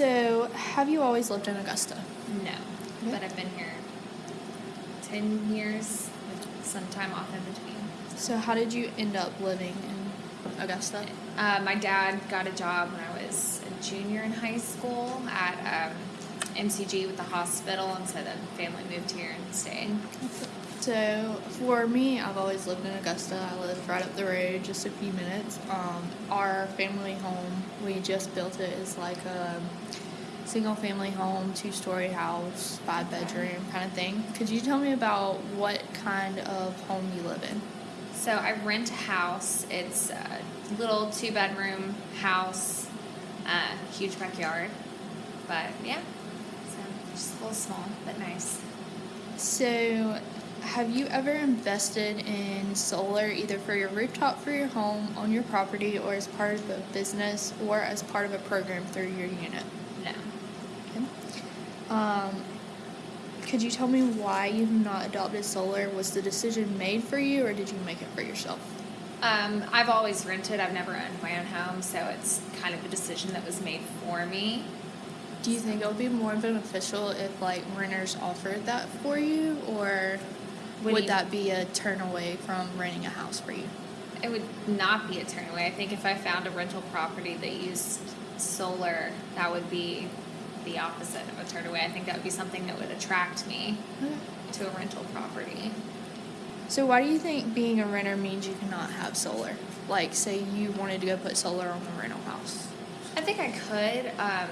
So, have you always lived in Augusta? No, Okay. but I've been here 10 years with some time off in between. So, how did you end up living in Augusta? Uh, my dad got a job when I was a junior in high school at um, MCG with the hospital, and so the family moved here and stayed. So, for me, I've always lived in Augusta. I live right up the road, just a few minutes. Um, our family home, we just built it, is like a single family home, two story house, five bedroom kind of thing. Could you tell me about what kind of home you live in? So I rent a house. It's a little two bedroom house, uh, huge backyard, but yeah, just a little small but nice. So, have you ever invested in solar either for your rooftop for your home on your property or as part of a business or as part of a program through your unit? No. Okay. Um, could you tell me why you have not adopted solar? Was the decision made for you or did you make it for yourself? Um, I've always rented. I've never owned my own home, so it's kind of a decision that was made for me. Do you think it would be more beneficial if like renters offered that for you or What would you- that be a turn away from renting a house for you? It would not be a turn away. I think if I found a rental property that used solar, that would be the opposite of a turn away. I think that would be something that would attract me to a rental property. So why do you think being a renter means you cannot have solar? Like, say you wanted to go put solar on a rental house. I think I could, um,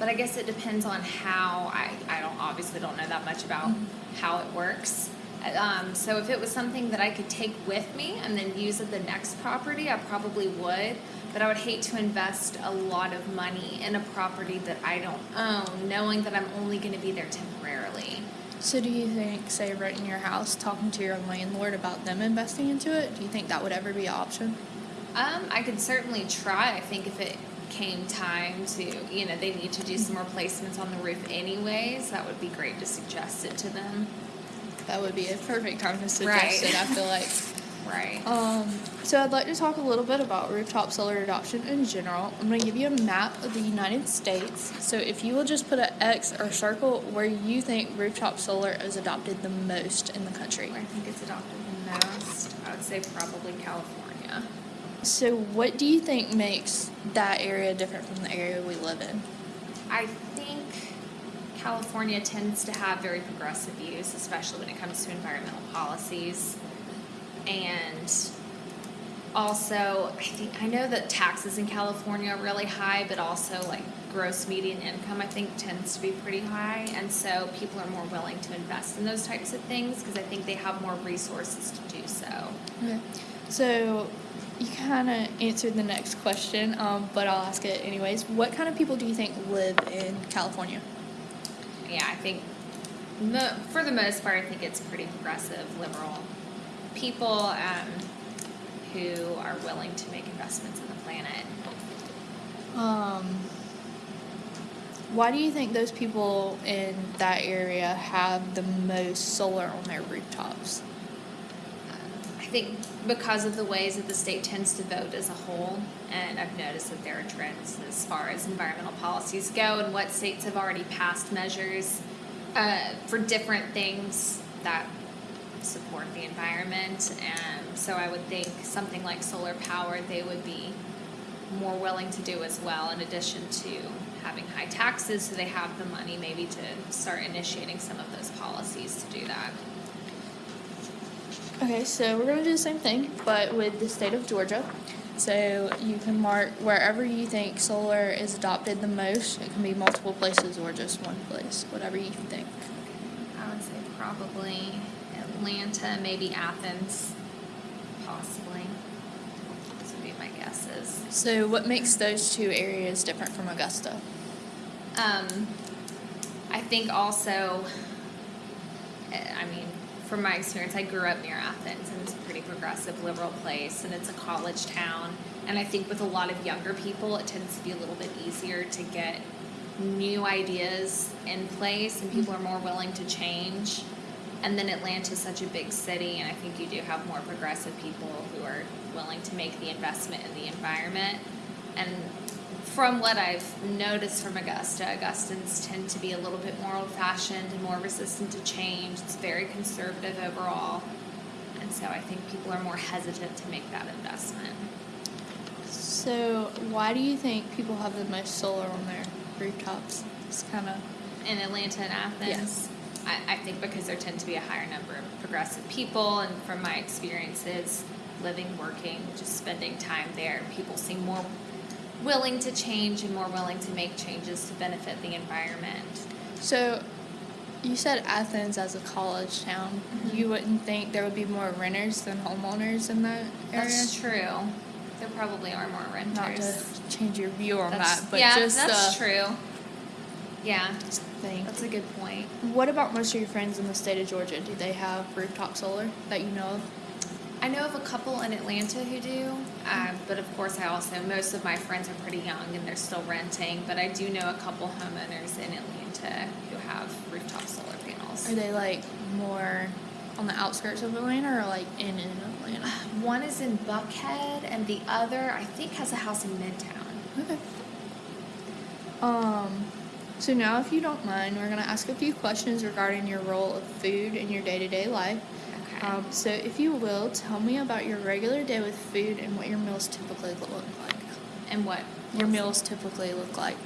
but I guess it depends on how. I, I don't obviously don't know that much about how it works. Um, so if it was something that I could take with me and then use at the next property, I probably would. But I would hate to invest a lot of money in a property that I don't own, knowing that I'm only going to be there temporarily. So do you think, say, renting your house, talking to your landlord about them investing into it, do you think that would ever be an option? Um, I could certainly try. I think if it came time to, you know, they need to do some replacements on the roof anyways, that would be great to suggest it to them. That would be a perfect time to suggest Right. it, I feel like. Right. Um, so I'd like to talk a little bit about rooftop solar adoption in general. I'm going to give you a map of the United States. So if you will just put an X or circle where you think rooftop solar is adopted the most in the country. I think it's adopted the most. I would say probably California. So what do you think makes that area different from the area we live in? I think California tends to have very progressive views, especially when it comes to environmental policies. And also, I think I know that taxes in California are really high, but also like gross median income I think tends to be pretty high, and so people are more willing to invest in those types of things because I think they have more resources to do so. Okay. So you kind of answered the next question, um, but I'll ask it anyways. What kind of people do you think live in California? yeah, I think mo- for the most part, I think it's pretty progressive, liberal people um, who are willing to make investments in the planet. Um, why do you think those people in that area have the most solar on their rooftops? Think because of the ways that the state tends to vote as a whole, and I've noticed that there are trends as far as environmental policies go and what states have already passed measures uh, for different things that support the environment. And so I would think something like solar power, they would be more willing to do as well, in addition to having high taxes, so they have the money maybe to start initiating some of those policies to do that. Okay, so we're going to do the same thing, but with the state of Georgia. So you can mark wherever you think solar is adopted the most. It can be multiple places or just one place, whatever you think. I would say probably Atlanta, maybe Athens, possibly. Those would be my guesses. So, what makes those two areas different from Augusta? Um, I think also, eh, I mean, from my experience, I grew up near Athens, and it's a pretty progressive, liberal place, and it's a college town. And I think with a lot of younger people, it tends to be a little bit easier to get new ideas in place, and people are more willing to change. And then Atlanta is such a big city, and I think you do have more progressive people who are willing to make the investment in the environment. And from what I've noticed from Augusta, Augustans tend to be a little bit more old fashioned and more resistant to change. It's very conservative overall. And so I think people are more hesitant to make that investment. So, why do you think people have the most solar on their rooftops? It's kind of In Atlanta and Athens, Yes. I, I think because there tend to be a higher number of progressive people, and from my experiences living, working, just spending time there, people seem more willing to change and more willing to make changes to benefit the environment. so. You said Athens as a college town. Mhm. You wouldn't think there would be more renters than homeowners in that area. That's true. There probably are more renters. Not to change your view on That's- that, but yeah, just that's uh, true. Yeah, just think. that's a good point. What about most of your friends in the state of Georgia? Do they have rooftop solar that you know of? I know of a couple in Atlanta who do, uh, but of course, I also most of my friends are pretty young and they're still renting. But I do know a couple homeowners in Atlanta who have rooftop solar panels. Are they like more on the outskirts of Atlanta or like in in Atlanta? One is in Buckhead, and the other I think has a house in Midtown. Okay. Um, so now, if you don't mind, we're gonna ask a few questions regarding your role of food in your day-to-day life. Um, so if you will, tell me about your regular day with food and what your meals typically look like. and what? Your meals typically look like.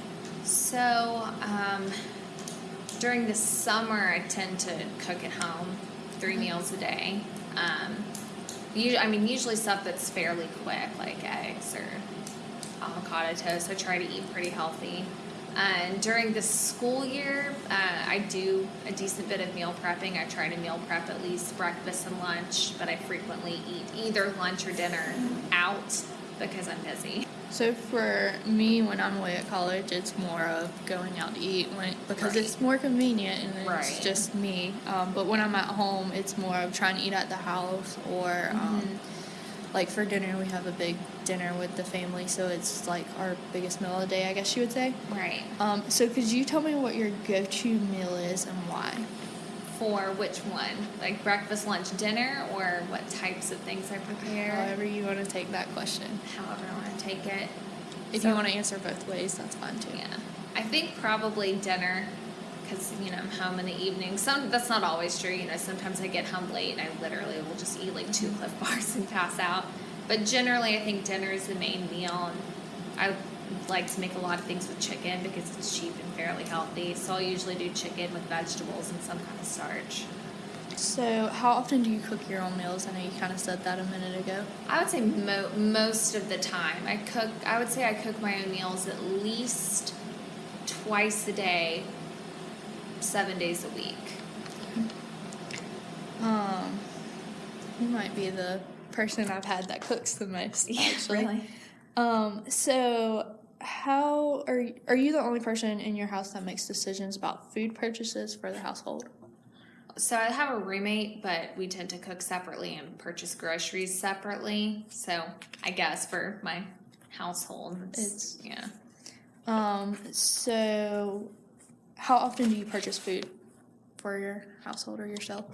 So, um, during the summer, I tend to cook at home, three meals a day. Um, usually, I mean, usually stuff that's fairly quick, like eggs or avocado toast. I try to eat pretty healthy. And during the school year, uh, I do a decent bit of meal prepping. I try to meal prep at least breakfast and lunch, but I frequently eat either lunch or dinner out because I'm busy. So for me, when I'm away at college, it's more of going out to eat when because Right. it's more convenient and it's Right. just me. Um, but when I'm at home, it's more of trying to eat at the house or um, Mhm. Like for dinner, we have a big dinner with the family, so it's like our biggest meal of the day, I guess you would say. Right. Um, so could you tell me what your go-to meal is and why? For which one? Like breakfast, lunch, dinner, or what types of things I prepare? However you want to take that question. However I want to take it. If So- you want to answer both ways, that's fine too. Yeah. I think probably dinner because, you know, I'm home in the evening. Some That's not always true. You know, sometimes I get home late and I literally will just eat like two Clif Bars and pass out. But generally, I think dinner is the main meal. And I like to make a lot of things with chicken because it's cheap and fairly healthy. So I'll usually do chicken with vegetables and some kind of starch. So how often do you cook your own meals? I know you kind of said that a minute ago. I would say mo- most of the time. I cook, I would say I cook my own meals at least twice a day, seven days a week. Um, you might be the person I've had that cooks the most. Actually. Um, so how are you, are you the only person in your house that makes decisions about food purchases for the household? So I have a roommate, but we tend to cook separately and purchase groceries separately. So I guess for my household, it's, It's- yeah. Um, so how often do you purchase food for your household or yourself?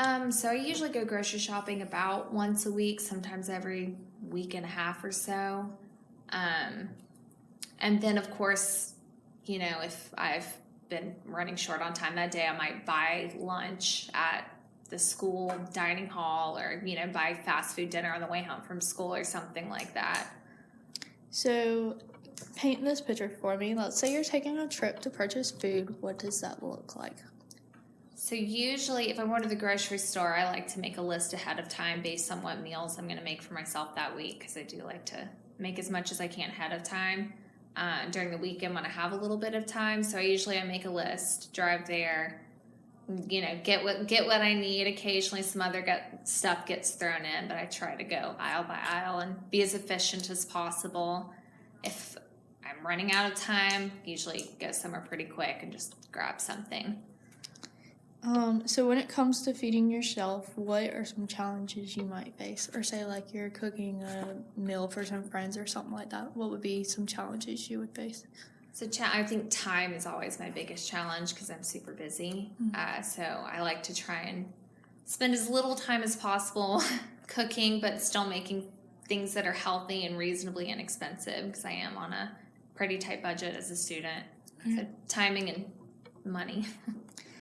Um, so I usually go grocery shopping about once a week, sometimes every week and a half or so. Um, and then, of course, you know, if I've been running short on time that day, I might buy lunch at the school dining hall or, you know, buy fast food dinner on the way home from school or something like that. So paint this picture for me. Let's say you're taking a trip to purchase food. What does that look like? So usually, if I'm going to the grocery store, I like to make a list ahead of time based on what meals I'm going to make for myself that week because I do like to make as much as I can ahead of time. Uh, during the weekend when I have a little bit of time, so I usually I make a list, drive there, you know, get what get what I need. Occasionally, some other get, stuff gets thrown in, but I try to go aisle by aisle and be as efficient as possible. If I'm running out of time, usually go somewhere pretty quick and just grab something. Um, so when it comes to feeding yourself, what are some challenges you might face? Or say like you're cooking a meal for some friends or something like that. What would be some challenges you would face? So cha- I think time is always my biggest challenge because I'm super busy. Mhm. Uh, so I like to try and spend as little time as possible cooking, but still making things that are healthy and reasonably inexpensive because I am on a pretty tight budget as a student. So Okay. timing and money.